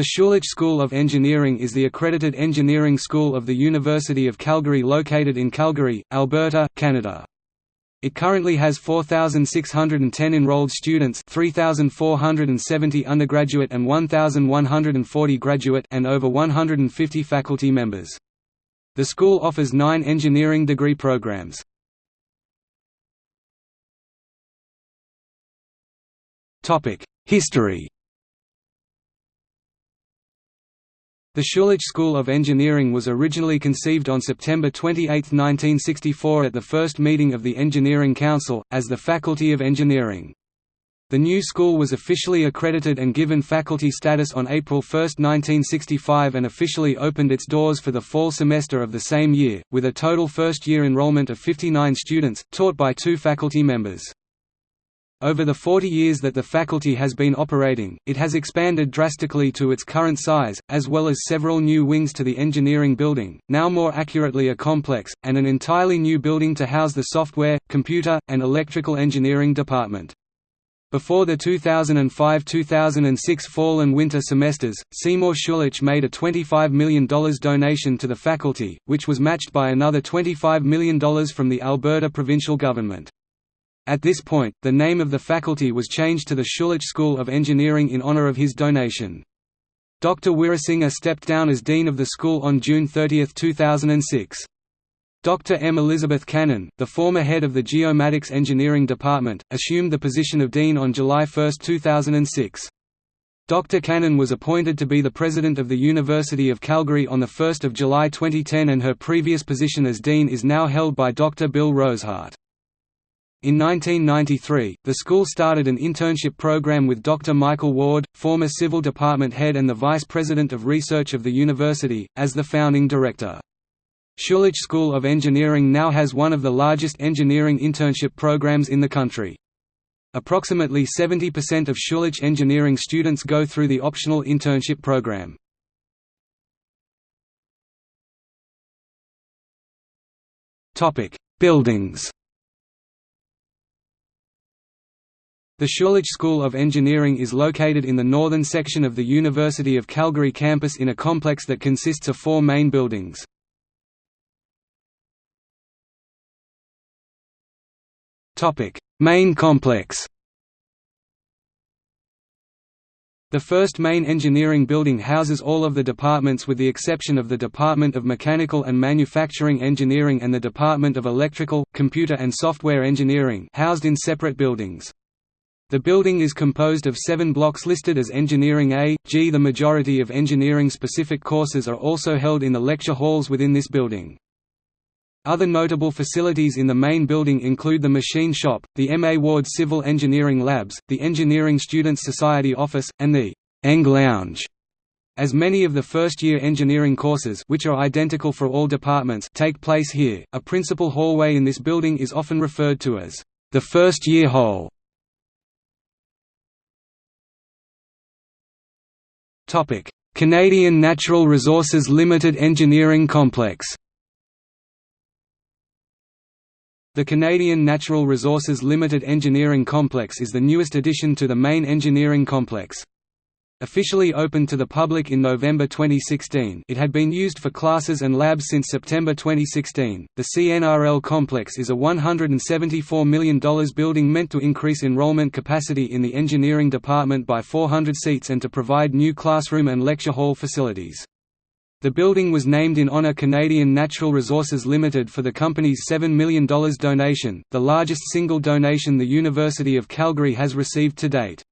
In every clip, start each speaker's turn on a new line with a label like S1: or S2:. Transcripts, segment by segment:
S1: The Schulich School of Engineering is the accredited engineering school of the University of Calgary located in Calgary, Alberta, Canada. It currently has 4,610 enrolled students 3,470 undergraduate and 1,140 graduate and over 150 faculty members. The school offers nine engineering degree programs. History The Schulich School of Engineering was originally conceived on September 28, 1964 at the first meeting of the Engineering Council, as the Faculty of Engineering. The new school was officially accredited and given faculty status on April 1, 1965 and officially opened its doors for the fall semester of the same year, with a total first-year enrollment of 59 students, taught by two faculty members. Over the 40 years that the faculty has been operating, it has expanded drastically to its current size, as well as several new wings to the engineering building, now more accurately a complex, and an entirely new building to house the software, computer, and electrical engineering department. Before the 2005–2006 fall and winter semesters, Seymour Schulich made a $25 million donation to the faculty, which was matched by another $25 million from the Alberta provincial government. At this point, the name of the faculty was changed to the Schulich School of Engineering in honor of his donation. Dr. Weerasinghe stepped down as dean of the school on June 30, 2006. Dr. M. Elizabeth Cannon, the former head of the Geomatics Engineering Department, assumed the position of dean on July 1, 2006. Dr. Cannon was appointed to be the president of the University of Calgary on 1 July 2010 and her previous position as dean is now held by Dr. Bill Rosehart. In 1993, the school started an internship program with Dr. Michael Ward, former Civil Department head and the Vice President of Research of the university, as the founding director. Schulich School of Engineering now has one of the largest engineering internship programs in the country. Approximately 70% of Schulich engineering students go through the optional internship program. Buildings The Schulich School of Engineering is located in the northern section of the University of Calgary campus in a complex that consists of four main buildings. main complex The first main engineering building houses all of the departments with the exception of the Department of Mechanical and Manufacturing Engineering and the Department of Electrical, Computer and Software Engineering housed in separate buildings. The building is composed of seven blocks listed as Engineering A, G. The majority of engineering-specific courses are also held in the lecture halls within this building. Other notable facilities in the main building include the machine shop, the M. A. Ward Civil Engineering Labs, the Engineering Students Society office, and the Eng Lounge. As many of the first-year engineering courses which are identical for all departments take place here, a principal hallway in this building is often referred to as the first-year hall. Canadian Natural Resources Limited Engineering Complex The Canadian Natural Resources Limited Engineering Complex is the newest addition to the main engineering complex. Officially opened to the public in November 2016 it had been used for classes and labs since September 2016. The CNRL complex is a $174 million building meant to increase enrollment capacity in the engineering department by 400 seats and to provide new classroom and lecture hall facilities. The building was named in honour Canadian Natural Resources Limited for the company's $7 million donation, the largest single donation the University of Calgary has received to date.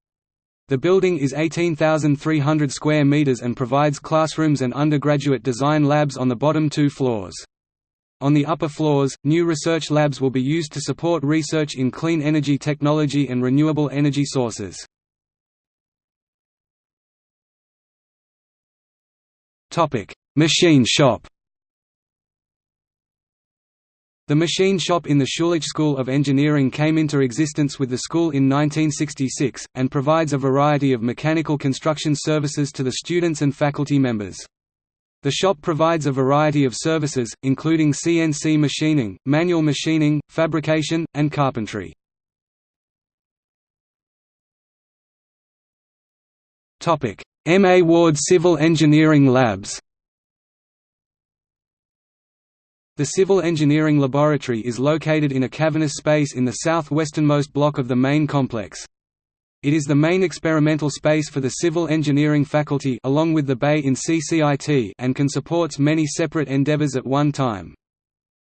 S1: The building is 18,300 square meters and provides classrooms and undergraduate design labs on the bottom two floors. On the upper floors, new research labs will be used to support research in clean energy technology and renewable energy sources. Machine shop the machine shop in the Schulich School of Engineering came into existence with the school in 1966, and provides a variety of mechanical construction services to the students and faculty members. The shop provides a variety of services, including CNC machining, manual machining, fabrication, and carpentry. M. A. Ward Civil Engineering Labs The Civil Engineering Laboratory is located in a cavernous space in the southwesternmost block of the main complex. It is the main experimental space for the civil engineering faculty along with the bay in CCIT and can supports many separate endeavors at one time.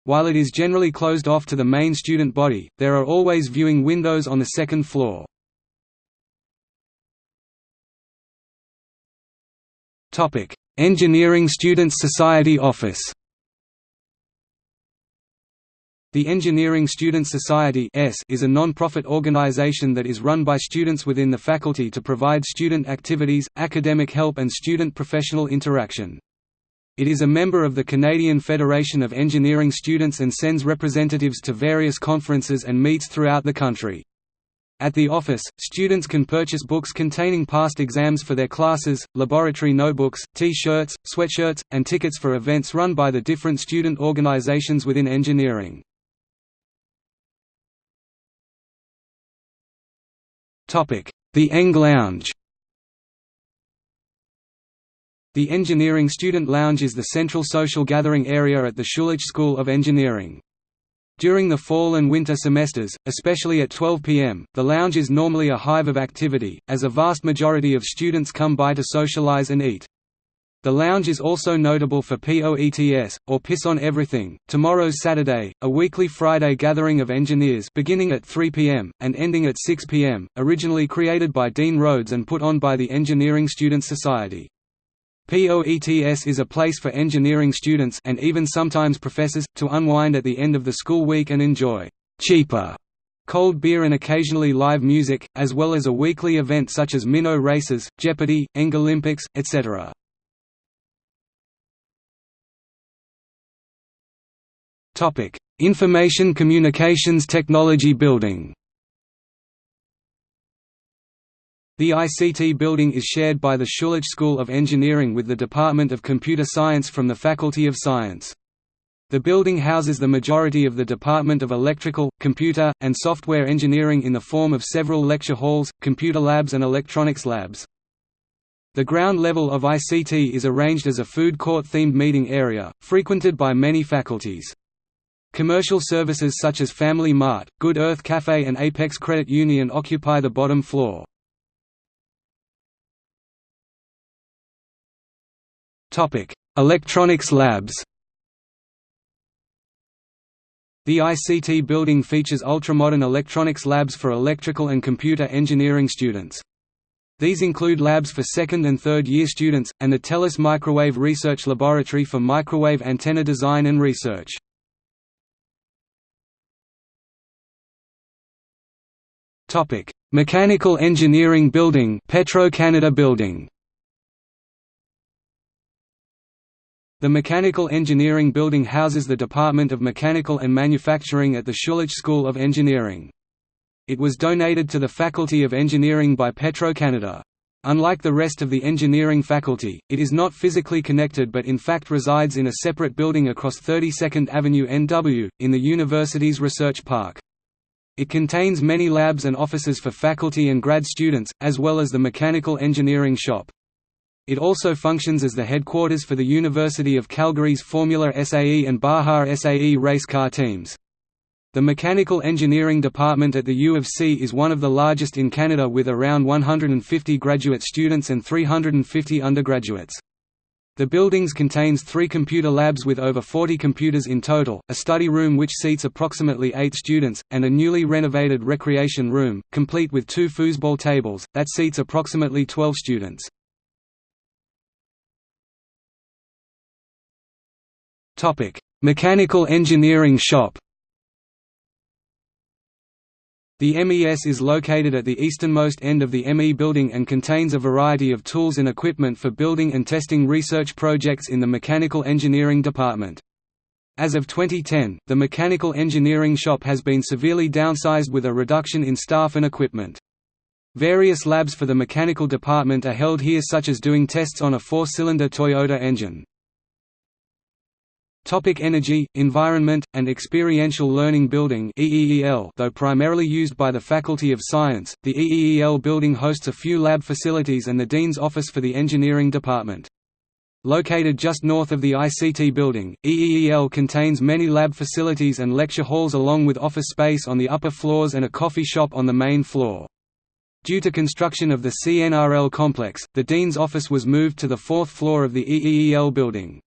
S1: While it is generally closed off to the main student body, there are always viewing windows on the second floor. Engineering Students Society Office the Engineering Students Society is a non-profit organization that is run by students within the faculty to provide student activities, academic help and student professional interaction. It is a member of the Canadian Federation of Engineering Students and sends representatives to various conferences and meets throughout the country. At the office, students can purchase books containing past exams for their classes, laboratory notebooks, T-shirts, sweatshirts, and tickets for events run by the different student organizations within engineering. The Eng Lounge The Engineering Student Lounge is the central social gathering area at the Schulich School of Engineering. During the fall and winter semesters, especially at 12 pm, the lounge is normally a hive of activity, as a vast majority of students come by to socialize and eat. The lounge is also notable for POETS, or Piss on Everything, tomorrow's Saturday, a weekly Friday gathering of engineers beginning at 3 pm, and ending at 6 pm, originally created by Dean Rhodes and put on by the Engineering Students Society. POETS is a place for engineering students and even sometimes professors, to unwind at the end of the school week and enjoy cheaper cold beer and occasionally live music, as well as a weekly event such as minnow races, Jeopardy, Eng Olympics, etc. Topic: Information Communications Technology Building. The ICT building is shared by the Schulich School of Engineering with the Department of Computer Science from the Faculty of Science. The building houses the majority of the Department of Electrical, Computer, and Software Engineering in the form of several lecture halls, computer labs and electronics labs. The ground level of ICT is arranged as a food court-themed meeting area, frequented by many faculties. Commercial services such as Family Mart, Good Earth Cafe and Apex Credit Union occupy the bottom floor. Electronics labs The ICT building features ultramodern electronics labs for electrical and computer engineering students. These include labs for second and third year students, and the TELUS Microwave Research Laboratory for microwave antenna design and research. Topic: Mechanical Engineering Building, Petro-Canada Building. The Mechanical Engineering Building houses the Department of Mechanical and Manufacturing at the Schulich School of Engineering. It was donated to the Faculty of Engineering by Petro-Canada. Unlike the rest of the engineering faculty, it is not physically connected but in fact resides in a separate building across 32nd Avenue NW, in the university's research park. It contains many labs and offices for faculty and grad students, as well as the mechanical engineering shop. It also functions as the headquarters for the University of Calgary's Formula SAE and Baja SAE race car teams. The Mechanical Engineering Department at the U of C is one of the largest in Canada with around 150 graduate students and 350 undergraduates. The buildings contains three computer labs with over 40 computers in total, a study room which seats approximately eight students, and a newly renovated recreation room, complete with two foosball tables, that seats approximately 12 students. Mechanical engineering shop The MES is located at the easternmost end of the ME building and contains a variety of tools and equipment for building and testing research projects in the Mechanical Engineering Department. As of 2010, the Mechanical Engineering Shop has been severely downsized with a reduction in staff and equipment. Various labs for the mechanical department are held here such as doing tests on a four-cylinder Toyota engine. Topic Energy, Environment, and Experiential Learning Building EEEL Though primarily used by the Faculty of Science, the EEEL building hosts a few lab facilities and the Dean's Office for the Engineering Department. Located just north of the ICT building, EEEL contains many lab facilities and lecture halls along with office space on the upper floors and a coffee shop on the main floor. Due to construction of the CNRL complex, the Dean's office was moved to the fourth floor of the EEEL building.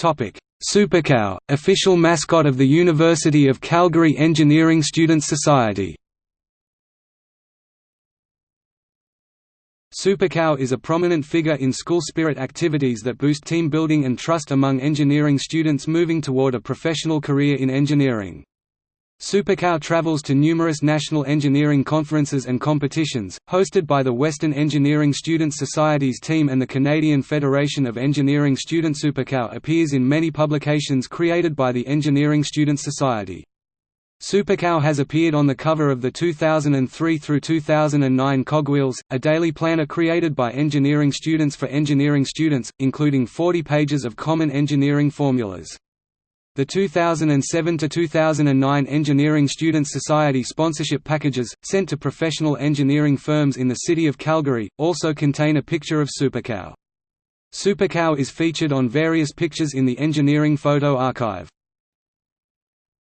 S1: Supercow, official mascot of the University of Calgary Engineering Students Society Supercow is a prominent figure in school spirit activities that boost team building and trust among engineering students moving toward a professional career in engineering. Supercow travels to numerous national engineering conferences and competitions, hosted by the Western Engineering Students Society's team and the Canadian Federation of Engineering Students. Supercow appears in many publications created by the Engineering Students Society. Supercow has appeared on the cover of the 2003 through 2009 Cogwheels, a daily planner created by engineering students for engineering students, including 40 pages of common engineering formulas. The 2007–2009 Engineering Students Society sponsorship packages, sent to professional engineering firms in the city of Calgary, also contain a picture of Supercow. Supercow is featured on various pictures in the Engineering Photo Archive.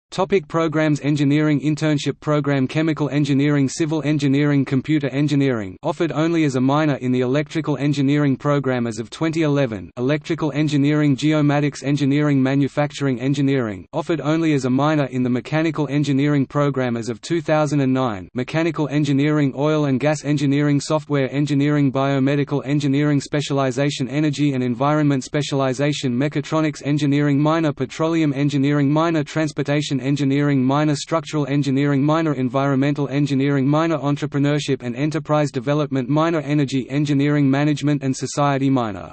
S1: Topic programs Engineering Internship Program Chemical Engineering Civil Engineering Computer Engineering offered only as a minor in the Electrical Engineering program as of 2011 Electrical Engineering Geomatics Engineering Manufacturing Engineering offered only as a minor in the Mechanical Engineering program as of 2009 Mechanical Engineering Oil and Gas Engineering Software Engineering Biomedical Engineering Specialization Energy and Environment Specialization Mechatronics Engineering Minor Petroleum Engineering Minor Transportation Engineering minor Structural Engineering minor Environmental Engineering minor Entrepreneurship and Enterprise Development minor Energy Engineering Management and Society minor